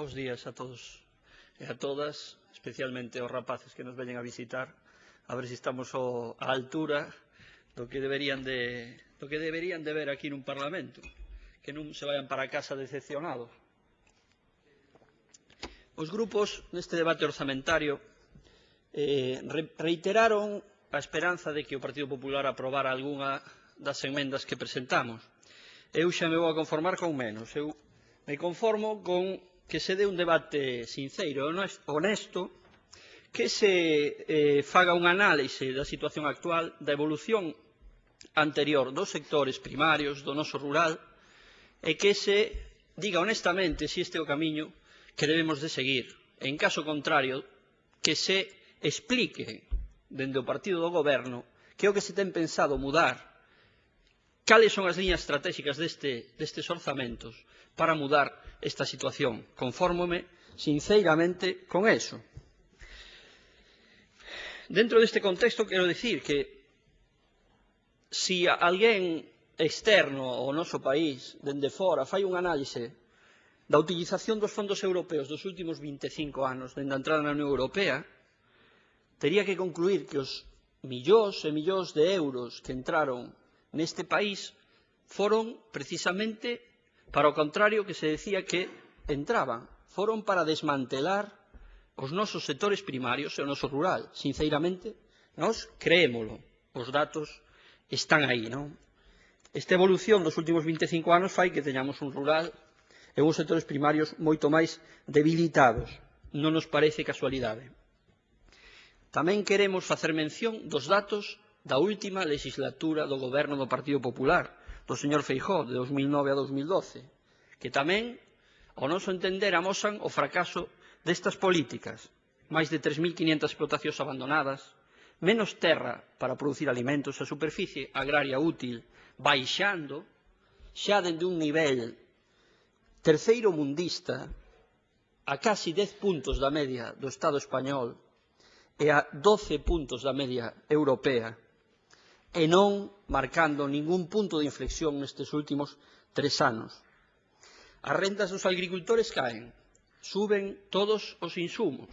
Bos días a todos e a todas, especialmente aos rapaces que nos veñen a visitar, a ver se si estamos ao, a altura do que deberían de do que deberían de ver aquí nun Parlamento, que non se vayan para casa decepcionados. Os grupos neste debate orzamentario eh, reiteraron a esperanza de que o Partido Popular aprobara algunha das enmendas que presentamos. Eu xa me vou a conformar con menos. Eu me conformo con que se dé un debate sincero, e honesto, que se eh, faga unha análise da situación actual, da evolución anterior dos sectores primarios, do noso rural, e que se diga honestamente se este é o camiño que debemos de seguir. En caso contrario, que se explique dende o partido do goberno que é o que se ten pensado mudar, cales son as liñas estratégicas deste, destes orzamentos, para mudar esta situación. Confórmome sinceramente con eso. Dentro deste contexto quero dicir que si alguén externo ao noso país, dende fora, fai un análise da utilización dos fondos europeos dos últimos 25 anos dende a entrada na Unión Europea, tería que concluir que os millóns e millóns de euros que entraron neste país foron precisamente Para o contrario que se decía que entraban, foron para desmantelar os nosos sectores primarios e o noso rural. sinceramente, nós creémolo. Os datos están aí, non? Esta evolución dos últimos 25 anos fai que teñamos un rural e uns sectores primarios moito máis debilitados. Non nos parece casualidade. Tamén queremos facer mención dos datos da última legislatura do goberno do Partido Popular, do señor Feijó de 2009 a 2012, que tamén, ao noso entender, amosan o fracaso destas políticas. Máis de 3.500 explotacións abandonadas, menos terra para producir alimentos, a superficie agraria útil baixando, xa dende un nivel terceiro mundista a casi 10 puntos da media do Estado español e a 12 puntos da media europea, e non marcando ningún punto de inflexión nestes últimos tres anos. As rendas dos agricultores caen, suben todos os insumos,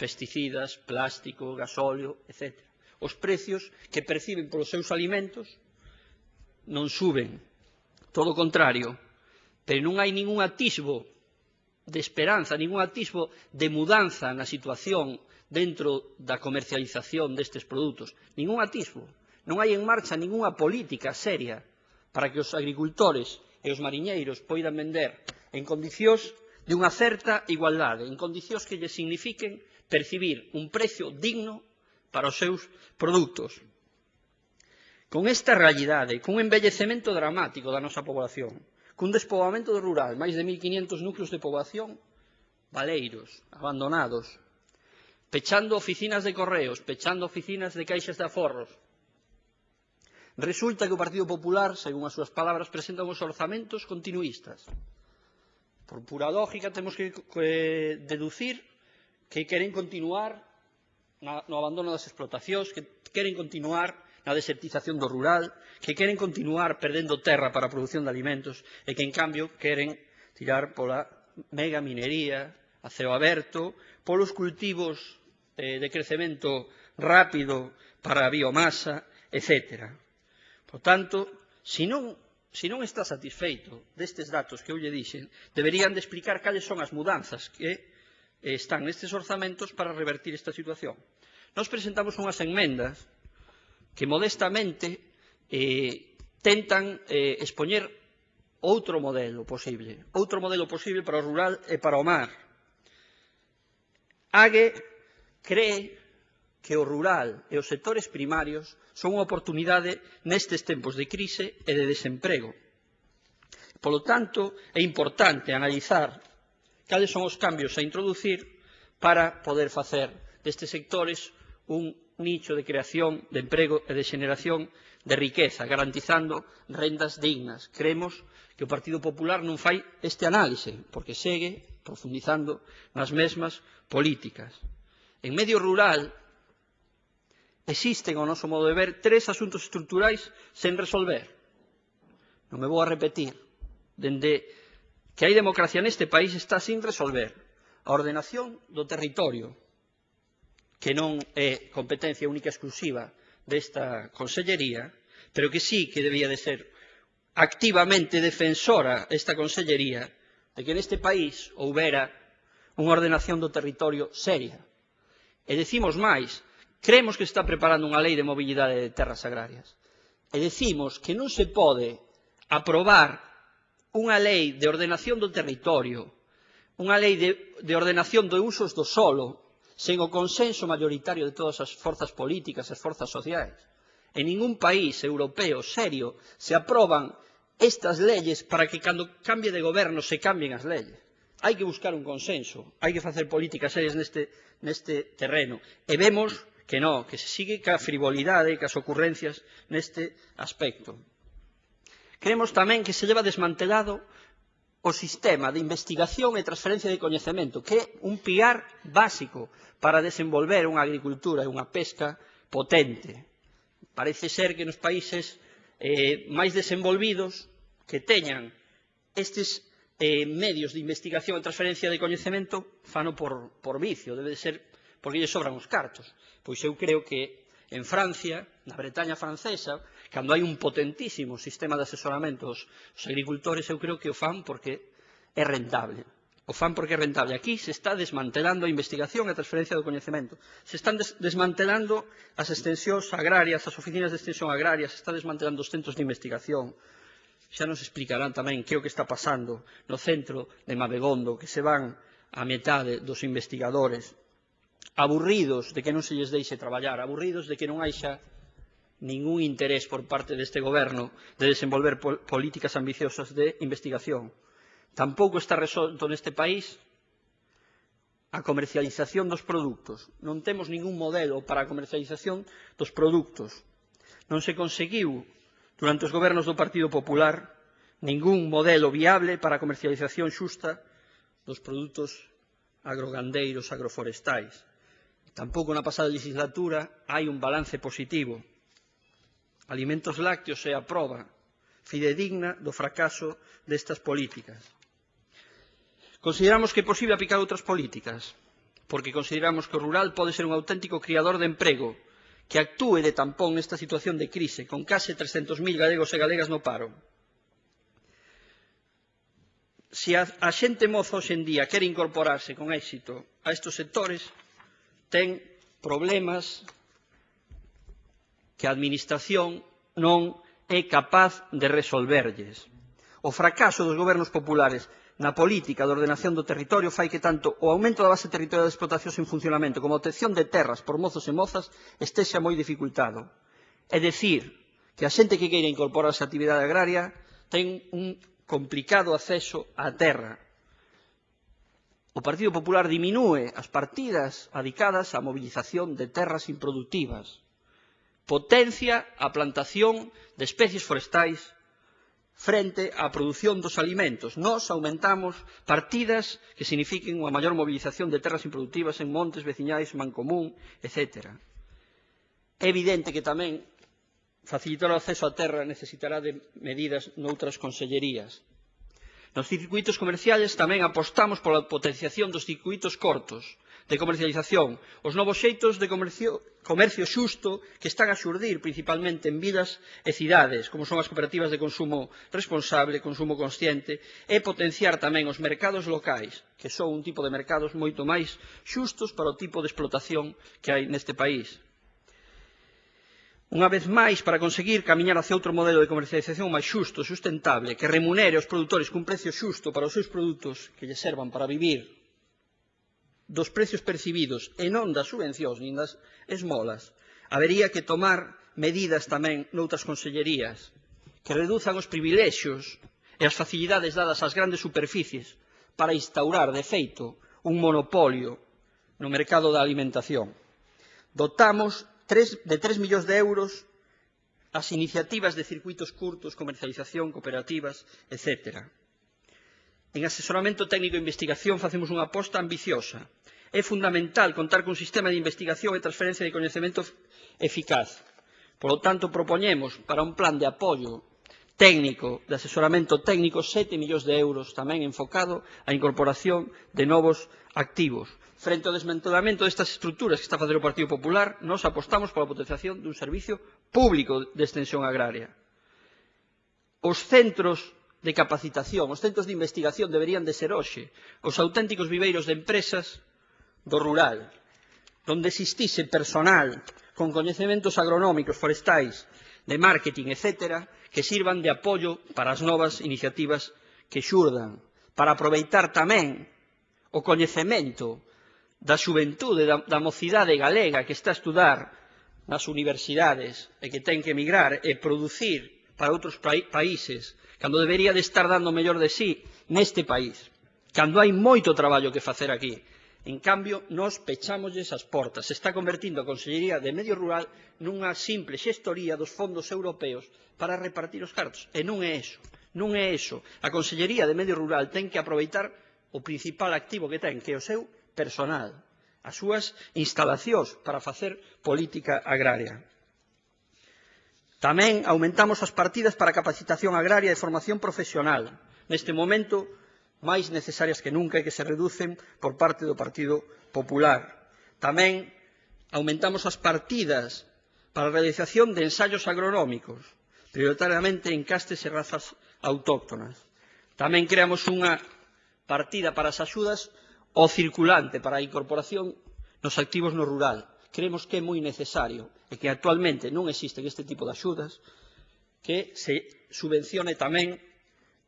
pesticidas, plástico, gasóleo, etc. Os precios que perciben polos seus alimentos non suben, todo o contrario, pero non hai ningún atisbo de esperanza, ningún atisbo de mudanza na situación dentro da comercialización destes produtos, ningún atisbo. Non hai en marcha ningunha política seria para que os agricultores e os mariñeiros poidan vender en condicións de unha certa igualdade, en condicións que lle signifiquen percibir un precio digno para os seus produtos. Con esta realidade, cun embellecemento dramático da nosa población, cun despoboamento do rural, máis de 1.500 núcleos de poboación, baleiros, abandonados, pechando oficinas de correos, pechando oficinas de caixas de aforros, Resulta que o Partido Popular, según as súas palabras, presenta uns orzamentos continuistas. Por pura lógica, temos que eh, deducir que queren continuar na, no abandono das explotacións, que queren continuar na desertización do rural, que queren continuar perdendo terra para a produción de alimentos e que, en cambio, queren tirar pola mega minería a ceo aberto, polos cultivos eh, de crecemento rápido para a biomasa, etcétera. Por tanto, se non, se non está satisfeito destes datos que eu lle dixen, deberían de explicar cales son as mudanzas que eh, están nestes orzamentos para revertir esta situación. Nos presentamos unhas enmendas que modestamente eh, tentan eh, expoñer outro modelo posible, outro modelo posible para o rural e para o mar. Ague cree que o rural e os sectores primarios son unha oportunidade nestes tempos de crise e de desemprego. Polo tanto, é importante analizar cales son os cambios a introducir para poder facer destes sectores un nicho de creación de emprego e de xeneración de riqueza, garantizando rendas dignas. Creemos que o Partido Popular non fai este análise, porque segue profundizando nas mesmas políticas. En medio rural existen, ao noso modo de ver, tres asuntos estruturais sen resolver. Non me vou a repetir. Dende que hai democracia neste país está sin resolver a ordenación do territorio, que non é competencia única exclusiva desta consellería, pero que sí que debía de ser activamente defensora esta consellería de que neste país houbera unha ordenación do territorio seria. E decimos máis, Creemos que se está preparando unha lei de mobilidade de terras agrarias. E decimos que non se pode aprobar unha lei de ordenación do territorio, unha lei de, de ordenación de usos do solo, sen o consenso maioritario de todas as forzas políticas, as forzas sociais. En ningún país europeo serio se aproban estas leyes para que cando cambie de goberno se cambien as leyes. Hai que buscar un consenso, hai que facer políticas serias neste, neste terreno. E vemos que no, que se sigue ca frivolidade e cas ocurrencias neste aspecto. Creemos tamén que se leva desmantelado o sistema de investigación e transferencia de coñecemento, que é un pilar básico para desenvolver unha agricultura e unha pesca potente. Parece ser que nos países eh, máis desenvolvidos que teñan estes eh, medios de investigación e transferencia de coñecemento fano por, por vicio, debe de ser porque lle sobran os cartos. Pois eu creo que en Francia, na Bretaña francesa, cando hai un potentísimo sistema de asesoramento aos agricultores, eu creo que o fan porque é rentable. O fan porque é rentable. Aquí se está desmantelando a investigación e a transferencia do coñecemento. Se están des desmantelando as extensións agrarias, as oficinas de extensión agraria, se está desmantelando os centros de investigación. Xa nos explicarán tamén que é o que está pasando no centro de Mabegondo, que se van a metade dos investigadores aburridos de que non se lles deixe traballar, aburridos de que non haixa ningún interés por parte deste goberno de desenvolver pol políticas ambiciosas de investigación. Tampouco está resolto neste país a comercialización dos produtos. Non temos ningún modelo para a comercialización dos produtos. Non se conseguiu, durante os gobernos do Partido Popular, ningún modelo viable para a comercialización xusta dos produtos agrogandeiros agroforestais. Tampouco na pasada legislatura hai un balance positivo. Alimentos lácteos é a proba fidedigna do fracaso destas políticas. Consideramos que é posible aplicar outras políticas, porque consideramos que o rural pode ser un auténtico criador de emprego, que actúe de tampón nesta situación de crise, con case 300.000 galegos e galegas no paro. Se a, a xente moza hoxendía quere incorporarse con éxito a estes sectores, ten problemas que a Administración non é capaz de resolverlles. O fracaso dos gobernos populares na política de ordenación do territorio fai que tanto o aumento da base territorial de explotacións en funcionamento como a obtención de terras por mozos e mozas estexa moi dificultado. É dicir, que a xente que queira incorporarse á actividade agraria ten un complicado acceso á terra, O Partido Popular diminúe as partidas adicadas á mobilización de terras improductivas. Potencia a plantación de especies forestais frente á produción dos alimentos. Nos aumentamos partidas que signifiquen unha maior mobilización de terras improductivas en montes, veciñais, mancomún, etc. É evidente que tamén facilitar o acceso á terra necesitará de medidas noutras consellerías. Nos circuitos comerciales tamén apostamos pola potenciación dos circuitos cortos de comercialización, os novos xeitos de comercio, comercio xusto que están a xurdir principalmente en vilas e cidades, como son as cooperativas de consumo responsable, consumo consciente, e potenciar tamén os mercados locais, que son un tipo de mercados moito máis xustos para o tipo de explotación que hai neste país. Unha vez máis, para conseguir camiñar hacia outro modelo de comercialización máis xusto e sustentable, que remunere os produtores cun precio xusto para os seus produtos que lle servan para vivir dos precios percibidos e non das subvencións nin das esmolas, habería que tomar medidas tamén noutras consellerías que reduzan os privilexios e as facilidades dadas ás grandes superficies para instaurar, de feito, un monopolio no mercado da alimentación. Dotamos 3, de 3 millóns de euros as iniciativas de circuitos curtos, comercialización, cooperativas, etc. En asesoramento técnico e investigación facemos unha aposta ambiciosa. É fundamental contar cun sistema de investigación e transferencia de coñecemento eficaz. Por lo tanto, propoñemos para un plan de apoio técnico, de asesoramento técnico, 7 millóns de euros tamén enfocado á incorporación de novos activos. Frente ao desmantelamento destas estruturas que está a facer o Partido Popular, nós apostamos pola potenciación dun servicio público de extensión agraria. Os centros de capacitación, os centros de investigación deberían de ser hoxe os auténticos viveiros de empresas do rural, donde existise personal con coñecementos agronómicos, forestais, de marketing, etc., que sirvan de apoio para as novas iniciativas que xurdan, para aproveitar tamén o coñecemento da xuventude, da, da mocidade galega que está a estudar nas universidades e que ten que emigrar e producir para outros países, cando debería de estar dando o mellor de sí neste país, cando hai moito traballo que facer aquí. En cambio, nos pechámoslles as portas. Se está convertindo a Consellería de Medio Rural nunha simple xestoría dos fondos europeos para repartir os cartos. E non é eso. Non é eso. A Consellería de Medio Rural ten que aproveitar o principal activo que ten, que é o seu personal, as súas instalacións para facer política agraria. Tamén aumentamos as partidas para capacitación agraria e formación profesional, neste momento máis necesarias que nunca e que se reducen por parte do Partido Popular. Tamén aumentamos as partidas para a realización de ensaios agronómicos, prioritariamente en castes e razas autóctonas. Tamén creamos unha partida para as axudas ao circulante para a incorporación nos activos no rural. Creemos que é moi necesario e que actualmente non existen este tipo de axudas que se subvencione tamén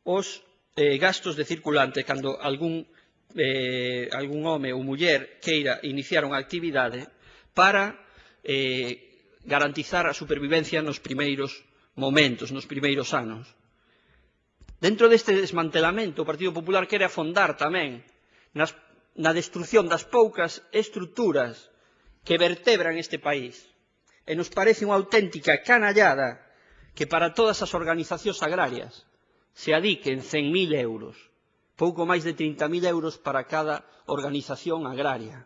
os eh, gastos de circulante cando algún, eh, algún home ou muller queira iniciar unha actividade para eh, garantizar a supervivencia nos primeiros momentos, nos primeiros anos. Dentro deste desmantelamento, o Partido Popular quere afondar tamén nas na destrucción das poucas estruturas que vertebran este país. E nos parece unha auténtica canallada que para todas as organizacións agrarias se adiquen 100.000 euros, pouco máis de 30.000 euros para cada organización agraria.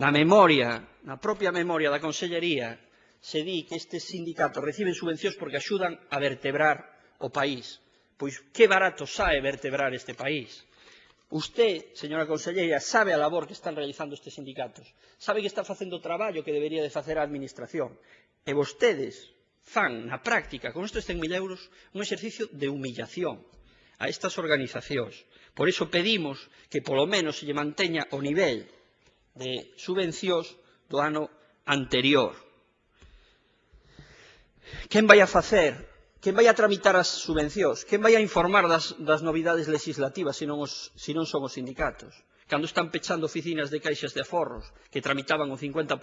Na memoria, na propia memoria da Consellería, se di que estes sindicatos reciben subvencións porque axudan a vertebrar o país. Pois que barato sae vertebrar este país Usted, señora conselleira, sabe a labor que están realizando estes sindicatos. Sabe que está facendo o traballo que debería de facer a Administración. E vostedes fan na práctica con estes 100.000 euros un exercicio de humillación a estas organizacións. Por iso pedimos que polo menos se lle manteña o nivel de subvencións do ano anterior. Quen vai a facer Quen vai a tramitar as subvencións? Quen vai a informar das, das novidades legislativas se non, os, se non son os sindicatos? Cando están pechando oficinas de caixas de aforros que tramitaban o 50%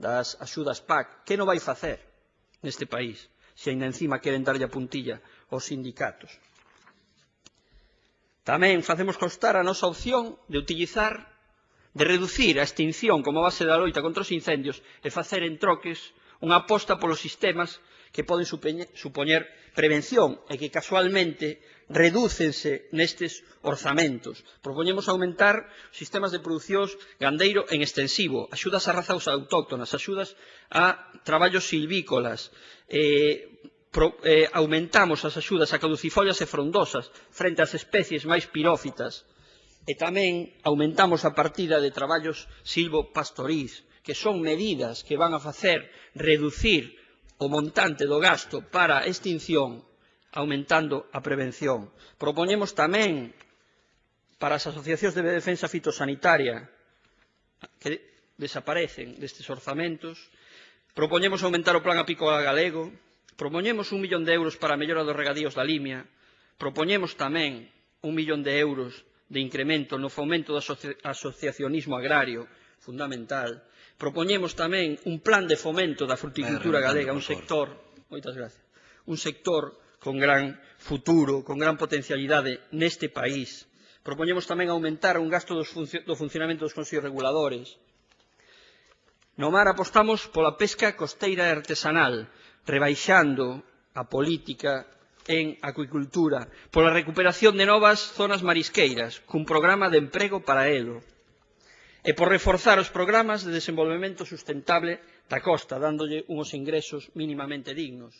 das axudas PAC, que non vai facer neste país se ainda encima queren darlle a puntilla aos sindicatos? Tamén facemos constar a nosa opción de utilizar, de reducir a extinción como base da loita contra os incendios e facer en troques unha aposta polos sistemas que poden supoñer prevención e que casualmente redúcense nestes orzamentos. Propoñemos aumentar sistemas de producións gandeiro en extensivo, axudas a razas autóctonas, axudas a traballos silvícolas, eh, pro, eh, aumentamos as axudas a caducifollas e frondosas frente ás especies máis pirófitas, e tamén aumentamos a partida de traballos silvopastorís, que son medidas que van a facer reducir o montante do gasto para a extinción aumentando a prevención. Propoñemos tamén para as asociacións de defensa fitosanitaria que desaparecen destes orzamentos. Propoñemos aumentar o plan apícola galego. Propoñemos un millón de euros para a mellora dos regadíos da Limia. Propoñemos tamén un millón de euros de incremento no fomento do asociacionismo agrario, fundamental. Propoñemos tamén un plan de fomento da fruticultura galega, un sector, moitas gracias, un sector con gran futuro, con gran potencialidade neste país. Propoñemos tamén aumentar un gasto dos funcio do funcionamento dos consellos reguladores. No mar apostamos pola pesca costeira e artesanal, rebaixando a política en acuicultura, pola recuperación de novas zonas marisqueiras, cun programa de emprego para elo, e por reforzar os programas de desenvolvemento sustentable da costa, dándolle uns ingresos mínimamente dignos,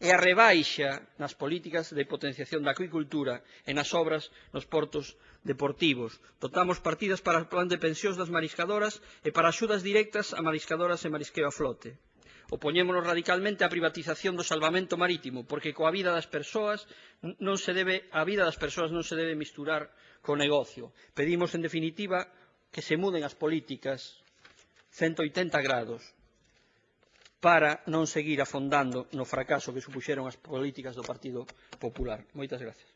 e a rebaixa nas políticas de potenciación da acuicultura e nas obras nos portos deportivos. Dotamos partidas para o plan de pensións das mariscadoras e para axudas directas a mariscadoras e marisqueo a flote. Opoñémonos radicalmente á privatización do salvamento marítimo, porque coa vida das persoas non se debe, a vida das persoas non se debe misturar co negocio. Pedimos, en definitiva, que se muden as políticas 180 grados para non seguir afondando no fracaso que supuxeron as políticas do Partido Popular. Moitas gracias.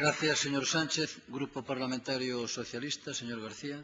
Gracias, señor Sánchez. Grupo Parlamentario Socialista, señor García.